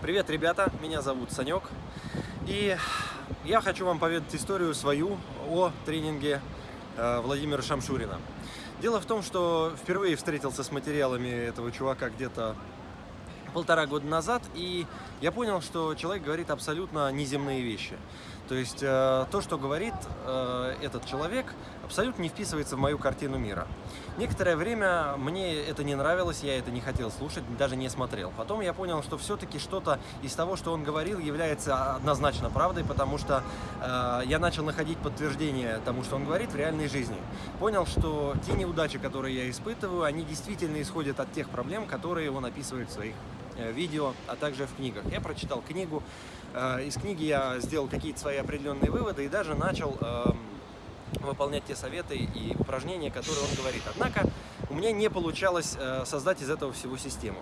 Привет, ребята, меня зовут Санек, и я хочу вам поведать историю свою о тренинге э, Владимира Шамшурина. Дело в том, что впервые встретился с материалами этого чувака где-то полтора года назад, и я понял, что человек говорит абсолютно неземные вещи. То есть э, то, что говорит э, этот человек, абсолютно не вписывается в мою картину мира. Некоторое время мне это не нравилось, я это не хотел слушать, даже не смотрел. Потом я понял, что все-таки что-то из того, что он говорил, является однозначно правдой, потому что э, я начал находить подтверждение тому, что он говорит в реальной жизни. Понял, что те неудачи, которые я испытываю, они действительно исходят от тех проблем, которые он описывает в своих Э, видео, а также в книгах. Я прочитал книгу, из книги я сделал какие-то свои определенные выводы и даже начал эм, выполнять те советы и упражнения, которые он говорит. Однако у меня не получалось э, создать из этого всего систему.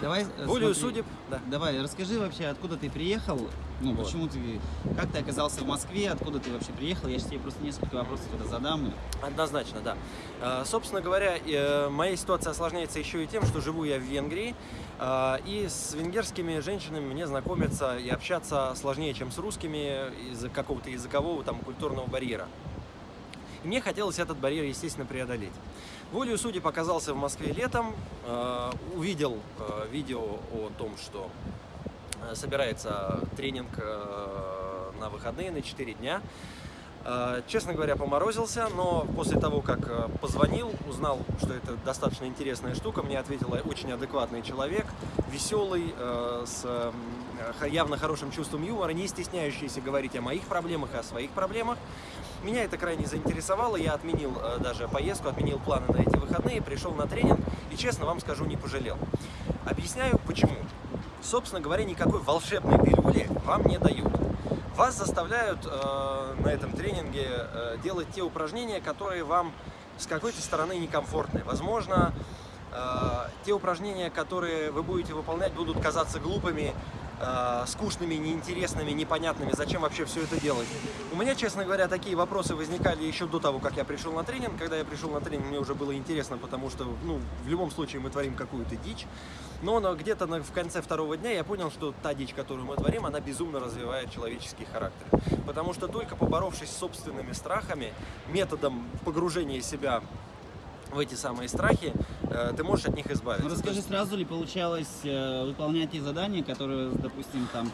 Давай, Волею судеб, да. Давай, расскажи вообще, откуда ты приехал, ну, вот. почему ты, как ты оказался в Москве, откуда ты вообще приехал, я сейчас тебе просто несколько вопросов туда задам. Однозначно, да. А, собственно говоря, э, моя ситуация осложняется еще и тем, что живу я в Венгрии, и с венгерскими женщинами мне знакомиться и общаться сложнее, чем с русскими из-за какого-то языкового, там, культурного барьера. Мне хотелось этот барьер, естественно, преодолеть. Волею судеб оказался в Москве летом, э, увидел э, видео о том, что э, собирается тренинг на выходные, на 4 дня. Честно говоря, поморозился, но после того, как позвонил, узнал, что это достаточно интересная штука, мне ответил очень адекватный человек, веселый, с явно хорошим чувством юмора, не стесняющийся говорить о моих проблемах и о своих проблемах. Меня это крайне заинтересовало, я отменил э, даже поездку, отменил планы на эти выходные, пришел на тренинг и, честно вам скажу, не пожалел. Объясняю, почему. Собственно говоря, никакой волшебной пилюли вам не дают. Вас заставляют э, на этом тренинге э, делать те упражнения, которые вам с какой-то стороны некомфортны. Возможно, те упражнения, которые вы будете выполнять, будут казаться глупыми, э, скучными, неинтересными, непонятными, зачем вообще все это делать. У меня, честно говоря, такие вопросы возникали еще до того, как я пришел на тренинг. Когда я пришел на тренинг, мне уже было интересно, потому что, ну, в любом случае мы творим какую-то дичь. Но где-то в конце второго дня я понял, что та дичь, которую мы творим, она безумно развивает человеческий характер. Потому что только поборовшись с собственными страхами, методом погружения себя в эти самые страхи, э, ты можешь от них избавиться. Ну, расскажи, сразу ли получалось э, выполнять те задания, которые, допустим, там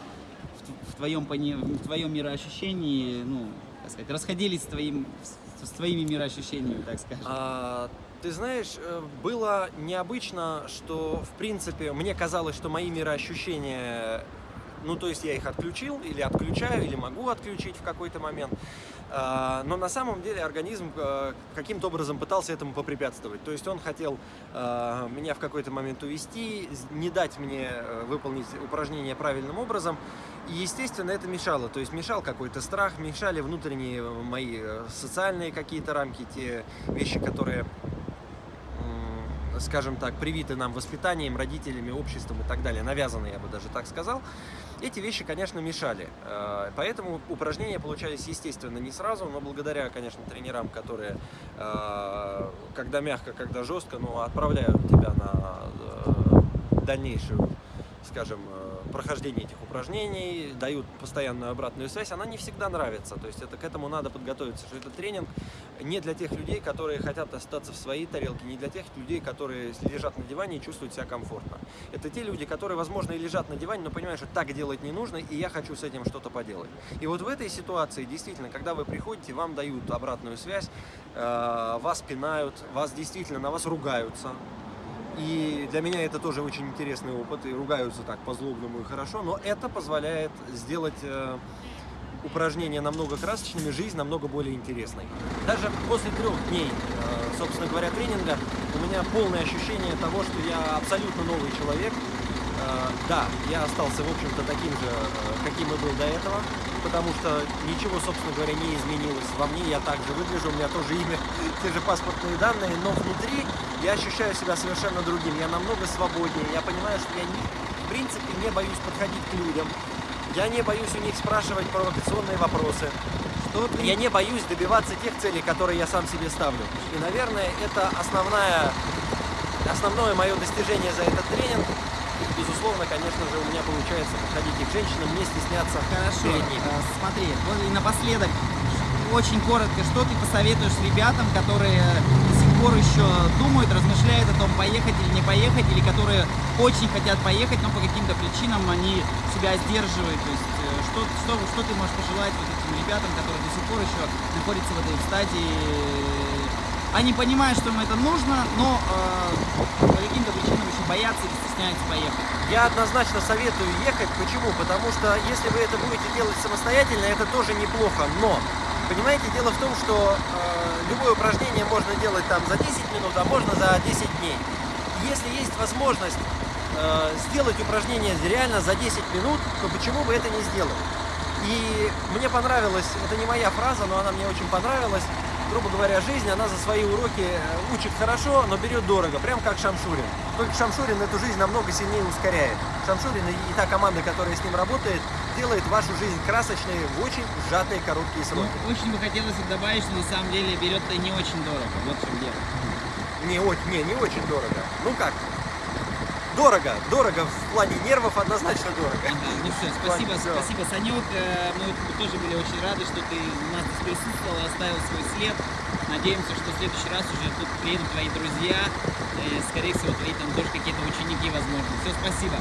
в, твоем, в твоем мироощущении, ну, так сказать, расходились с, твоим, с, твоими мироощущениями, так скажем? А, ты знаешь, э, было необычно, что, в принципе, мне казалось, что мои мироощущения ну, то есть я их отключил или отключаю, или могу отключить в какой-то момент. А, но на самом деле организм э, каким-то образом пытался этому попрепятствовать. То есть он хотел э, меня в какой-то момент увести, не дать мне э, выполнить упражнение правильным образом. И, естественно, это мешало. То есть мешал какой-то страх, мешали внутренние мои социальные какие-то рамки, те вещи, которые скажем так, привиты нам воспитанием, родителями, обществом и так далее, навязаны, я бы даже так сказал, эти вещи, конечно, мешали. Э, поэтому упражнения получались, естественно, не сразу, но благодаря, конечно, тренерам, которые, э, когда мягко, когда жестко, но отправляют тебя на э, дальнейшую, скажем, прохождение этих упражнений, дают постоянную обратную связь, она не всегда нравится. То есть это, к этому надо подготовиться, что это тренинг не для тех людей, которые хотят остаться в своей тарелке, не для тех людей, которые лежат на диване и чувствуют себя комфортно. Это те люди, которые, возможно, и лежат на диване, но понимают, что так делать не нужно, и я хочу с этим что-то поделать. И вот в этой ситуации, действительно, когда вы приходите, вам дают обратную связь, э, вас пинают, вас действительно на вас ругаются, и для меня это тоже очень интересный опыт, и ругаются так по-злобному и хорошо, но это позволяет сделать э, упражнения намного красочными, жизнь намного более интересной. Даже после трех дней, э, собственно говоря, тренинга, у меня полное ощущение того, что я абсолютно новый человек. Э, да, я остался, в общем-то, таким же, э, каким и был до этого, потому что ничего, собственно говоря, не изменилось во мне, я также выгляжу, у меня тоже имя, те же паспортные данные, но внутри я ощущаю себя совершенно другим, я намного свободнее, я понимаю, что я, не, в принципе, не боюсь подходить к людям, я не боюсь у них спрашивать провокационные вопросы, что я не боюсь добиваться тех целей, которые я сам себе ставлю. И, наверное, это основная, основное мое достижение за этот тренинг, конечно же, у меня получается подходить и к женщинам, не стесняться Хорошо, перед ними. э, смотри, вот и напоследок, очень коротко, что ты посоветуешь ребятам, которые до сих пор еще думают, размышляют о том, поехать или не поехать, или которые очень хотят поехать, но по каким-то причинам они себя сдерживают. То есть, э, что, что, что ты можешь пожелать вот этим ребятам, которые до сих пор еще находятся в этой стадии? Они понимают, что им это нужно, но э, по каким-то причинам еще боятся или стесняются поехать. Я однозначно советую ехать. Почему? Потому что если вы это будете делать самостоятельно, это тоже неплохо. Но, понимаете, дело в том, что э, любое упражнение можно делать там за 10 минут, а можно за 10 дней. Если есть возможность э, сделать упражнение реально за 10 минут, то почему бы это не сделать? И мне понравилось, это не моя фраза, но она мне очень понравилась. Грубо говоря, жизнь, она за свои уроки э, учит хорошо, но берет дорого, прям как Шамшурин. Только Шамшурин эту жизнь намного сильнее ускоряет. Шамшурин и та команда, которая с ним работает, делает вашу жизнь красочной в очень сжатые короткие Ну, сроки. очень бы хотелось добавить, что на самом деле берет-то не очень дорого. Вот в чем дело. Не, не, не очень дорого. Ну как? Дорого, дорого в плане нервов однозначно дорого. Ага, ну все, спасибо, Всё. спасибо, Санек. Э, Мы тоже были очень рады, что ты у нас здесь присутствовал и оставил свой след. Надеемся, что в следующий раз уже тут приедут твои друзья. Э, Скорее всего, твои там тоже какие-то ученики, возможно. Все, спасибо.